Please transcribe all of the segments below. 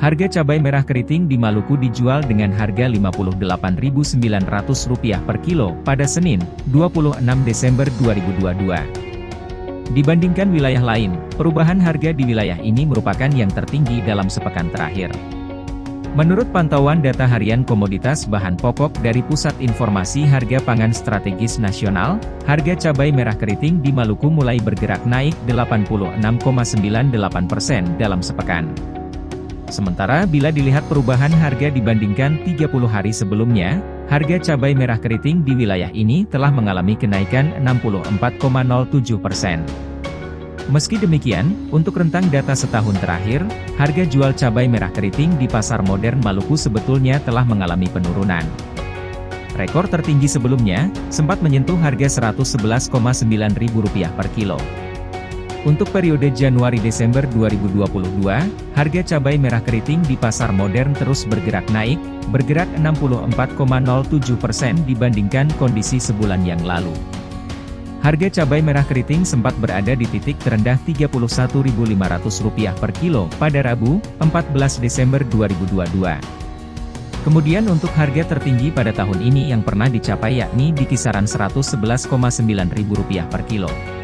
Harga cabai merah keriting di Maluku dijual dengan harga Rp58.900 per kilo pada Senin, 26 Desember 2022. Dibandingkan wilayah lain, perubahan harga di wilayah ini merupakan yang tertinggi dalam sepekan terakhir. Menurut pantauan data harian komoditas bahan pokok dari Pusat Informasi Harga Pangan Strategis Nasional, harga cabai merah keriting di Maluku mulai bergerak naik 86,98% dalam sepekan. Sementara bila dilihat perubahan harga dibandingkan 30 hari sebelumnya, harga cabai merah keriting di wilayah ini telah mengalami kenaikan 64,07 persen. Meski demikian, untuk rentang data setahun terakhir, harga jual cabai merah keriting di pasar modern Maluku sebetulnya telah mengalami penurunan. Rekor tertinggi sebelumnya, sempat menyentuh harga Rp111,9 per kilo. Untuk periode Januari-Desember 2022, harga cabai merah keriting di pasar modern terus bergerak naik, bergerak 64,07% dibandingkan kondisi sebulan yang lalu. Harga cabai merah keriting sempat berada di titik terendah Rp31.500 per kilo pada Rabu, 14 Desember 2022. Kemudian untuk harga tertinggi pada tahun ini yang pernah dicapai yakni di kisaran Rp111,9 per kilo.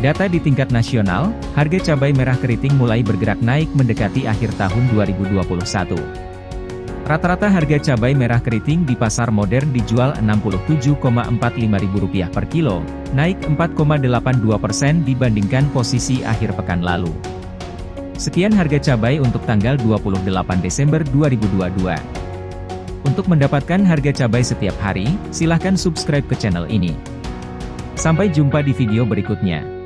Data di tingkat nasional, harga cabai merah keriting mulai bergerak naik mendekati akhir tahun 2021. Rata-rata harga cabai merah keriting di pasar modern dijual Rp67,45 per kilo, naik 4,82% dibandingkan posisi akhir pekan lalu. Sekian harga cabai untuk tanggal 28 Desember 2022. Untuk mendapatkan harga cabai setiap hari, silahkan subscribe ke channel ini. Sampai jumpa di video berikutnya.